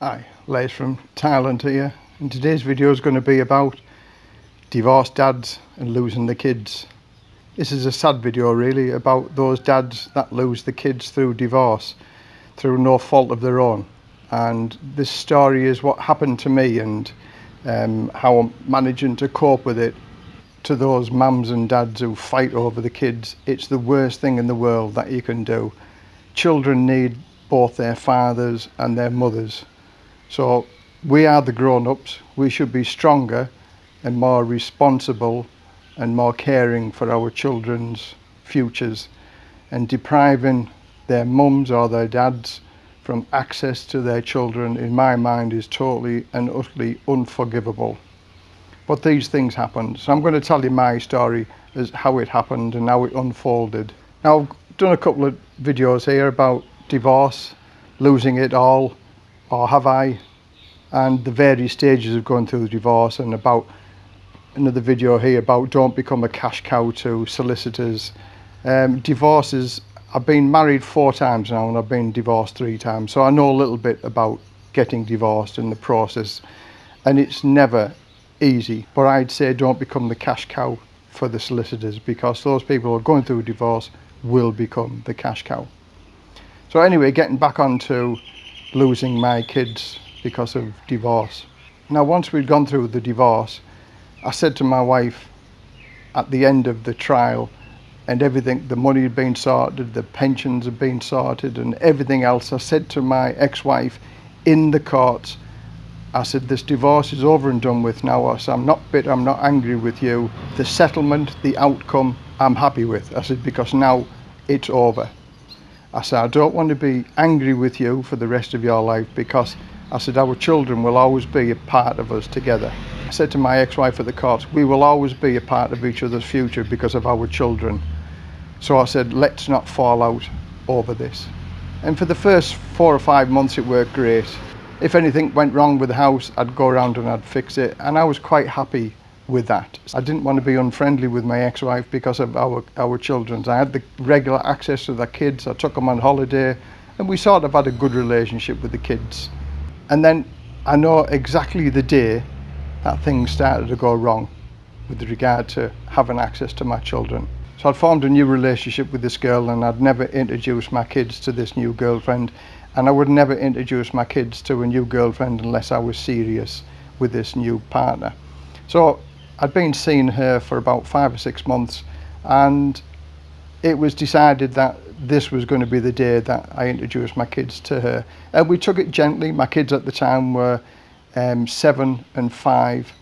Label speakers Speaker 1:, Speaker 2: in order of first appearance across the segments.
Speaker 1: Hi, Les from Thailand here and today's video is going to be about divorced dads and losing the kids. This is a sad video really about those dads that lose the kids through divorce through no fault of their own and this story is what happened to me and um, how I'm managing to cope with it to those mums and dads who fight over the kids. It's the worst thing in the world that you can do. Children need both their fathers and their mothers so we are the grown-ups. We should be stronger and more responsible and more caring for our children's futures and depriving their mums or their dads from access to their children in my mind is totally and utterly unforgivable. But these things happen. So I'm going to tell you my story as how it happened and how it unfolded. Now I've done a couple of videos here about divorce, losing it all, or have I? And the various stages of going through the divorce and about another video here about don't become a cash cow to solicitors. Um, divorces I've been married four times now and I've been divorced three times. So I know a little bit about getting divorced and the process. And it's never easy but I'd say don't become the cash cow for the solicitors because those people who are going through a divorce will become the cash cow. So anyway getting back on to losing my kids because of divorce. Now once we'd gone through the divorce, I said to my wife at the end of the trial and everything, the money had been sorted, the pensions had been sorted and everything else, I said to my ex-wife in the courts, I said, this divorce is over and done with now. I said, I'm not bitter, I'm not angry with you. The settlement, the outcome, I'm happy with. I said, because now it's over. I said, I don't want to be angry with you for the rest of your life because I said, our children will always be a part of us together. I said to my ex-wife at the court, we will always be a part of each other's future because of our children. So I said, let's not fall out over this. And for the first four or five months, it worked great. If anything went wrong with the house, I'd go around and I'd fix it. And I was quite happy with that. I didn't want to be unfriendly with my ex-wife because of our, our children. I had the regular access to the kids. I took them on holiday and we sort of had a good relationship with the kids. And then I know exactly the day that things started to go wrong with regard to having access to my children. So I'd formed a new relationship with this girl and I'd never introduced my kids to this new girlfriend and I would never introduce my kids to a new girlfriend unless I was serious with this new partner. So I'd been seeing her for about five or six months and it was decided that this was going to be the day that I introduced my kids to her. And we took it gently. My kids at the time were um, seven and five.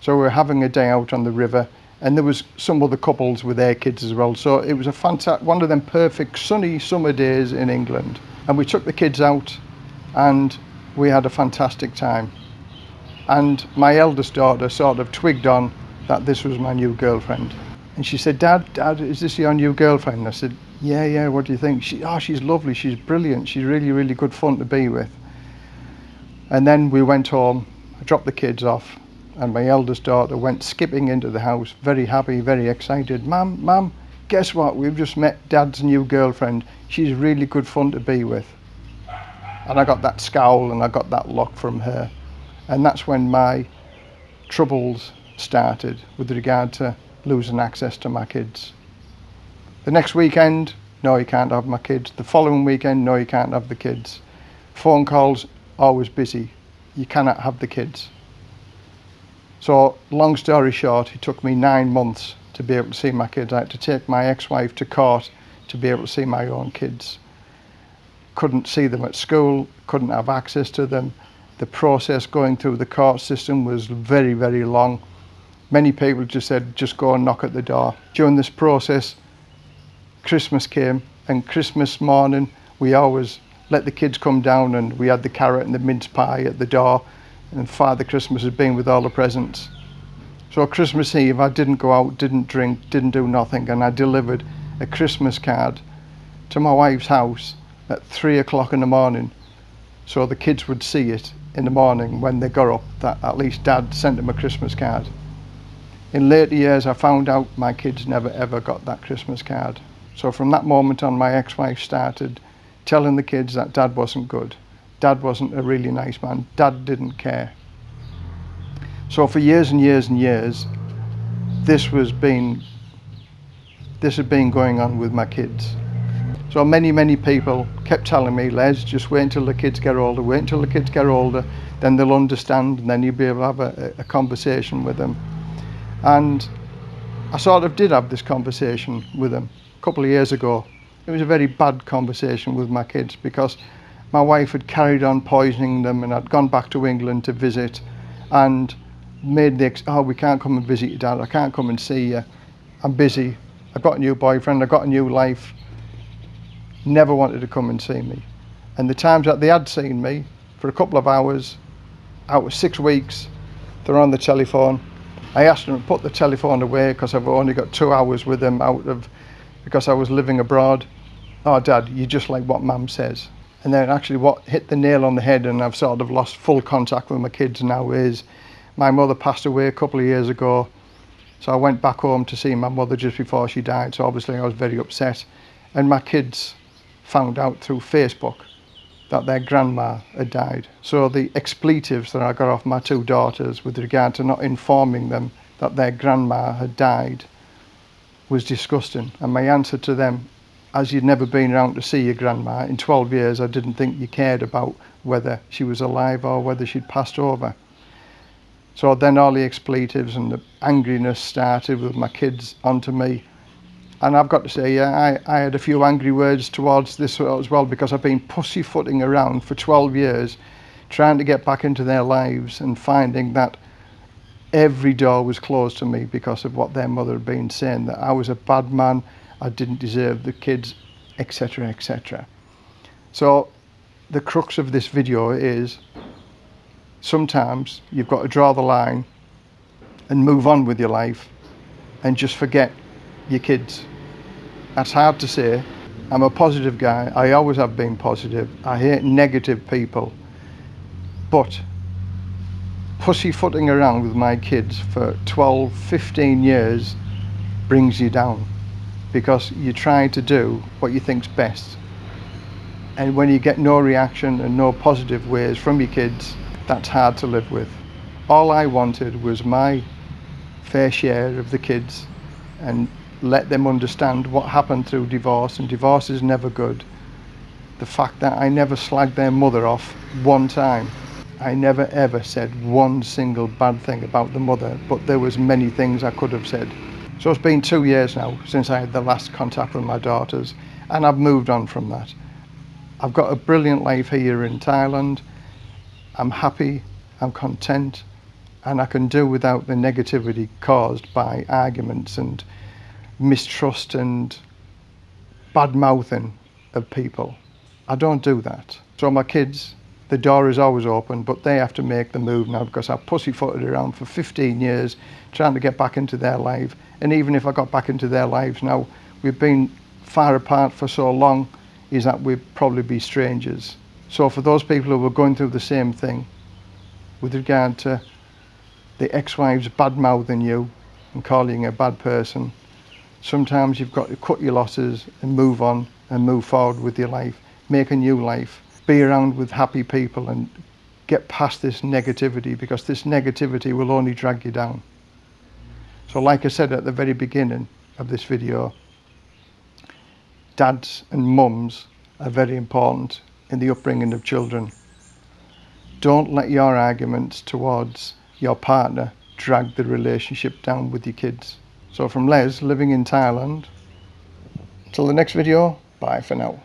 Speaker 1: So we were having a day out on the river and there was some other couples with their kids as well. So it was a fantastic, one of them perfect sunny summer days in England. And we took the kids out and we had a fantastic time. And my eldest daughter sort of twigged on that this was my new girlfriend. And she said, Dad, Dad, is this your new girlfriend? I said, yeah, yeah, what do you think? She, oh, she's lovely, she's brilliant, she's really, really good fun to be with. And then we went home, I dropped the kids off, and my eldest daughter went skipping into the house, very happy, very excited. Mum, Mum, guess what? We've just met Dad's new girlfriend. She's really good fun to be with. And I got that scowl and I got that look from her. And that's when my troubles started with regard to losing access to my kids. The next weekend, no, you can't have my kids. The following weekend, no, you can't have the kids. Phone calls, always busy. You cannot have the kids. So, long story short, it took me nine months to be able to see my kids. I had to take my ex-wife to court to be able to see my own kids. Couldn't see them at school, couldn't have access to them. The process going through the court system was very, very long. Many people just said, just go and knock at the door. During this process, Christmas came and Christmas morning we always let the kids come down and we had the carrot and the mince pie at the door and Father Christmas had been with all the presents. So Christmas Eve I didn't go out, didn't drink, didn't do nothing and I delivered a Christmas card to my wife's house at three o'clock in the morning so the kids would see it in the morning when they got up that at least dad sent them a Christmas card. In later years I found out my kids never ever got that Christmas card. So from that moment on, my ex-wife started telling the kids that dad wasn't good. Dad wasn't a really nice man. Dad didn't care. So for years and years and years, this was being this had been going on with my kids. So many, many people kept telling me, Les, just wait until the kids get older, wait until the kids get older, then they'll understand and then you'll be able to have a, a conversation with them. And I sort of did have this conversation with them a couple of years ago. It was a very bad conversation with my kids because my wife had carried on poisoning them and I'd gone back to England to visit and made the, ex oh, we can't come and visit you, Dad, I can't come and see you, I'm busy, I've got a new boyfriend, I've got a new life. Never wanted to come and see me. And the times that they had seen me, for a couple of hours, out of six weeks, they're on the telephone. I asked them to put the telephone away because I've only got two hours with them out of, because I was living abroad. Oh, Dad, you're just like what Mum says. And then actually what hit the nail on the head and I've sort of lost full contact with my kids now is my mother passed away a couple of years ago so I went back home to see my mother just before she died. So obviously I was very upset. And my kids found out through Facebook that their grandma had died. So the expletives that I got off my two daughters with regard to not informing them that their grandma had died was disgusting. And my answer to them, as you'd never been around to see your grandma, in 12 years I didn't think you cared about whether she was alive or whether she'd passed over. So then all the expletives and the angriness started with my kids onto me. And I've got to say, yeah, I, I had a few angry words towards this as well because I've been pussyfooting around for 12 years trying to get back into their lives and finding that every door was closed to me because of what their mother had been saying, that I was a bad man, I didn't deserve the kids, etc, etc. So the crux of this video is sometimes you've got to draw the line and move on with your life and just forget your kids. That's hard to say. I'm a positive guy. I always have been positive. I hate negative people. But pussyfooting around with my kids for 12, 15 years brings you down because you're trying to do what you think's best. And when you get no reaction and no positive ways from your kids, that's hard to live with. All I wanted was my fair share of the kids and let them understand what happened through divorce and divorce is never good. The fact that I never slagged their mother off one time. I never ever said one single bad thing about the mother, but there was many things I could have said. So it's been two years now since I had the last contact with my daughters and I've moved on from that. I've got a brilliant life here in Thailand. I'm happy, I'm content, and I can do without the negativity caused by arguments and mistrust and bad mouthing of people. I don't do that. So my kids, the door is always open, but they have to make the move now because I pussyfooted around for 15 years trying to get back into their life. And even if I got back into their lives now, we've been far apart for so long, is that we'd probably be strangers. So for those people who were going through the same thing with regard to the ex-wives bad-mouthing you and calling you a bad person, sometimes you've got to cut your losses and move on and move forward with your life, make a new life, be around with happy people and get past this negativity because this negativity will only drag you down. So like I said at the very beginning of this video, dads and mums are very important in the upbringing of children. Don't let your arguments towards your partner drag the relationship down with your kids. So from Les, living in Thailand, till the next video, bye for now.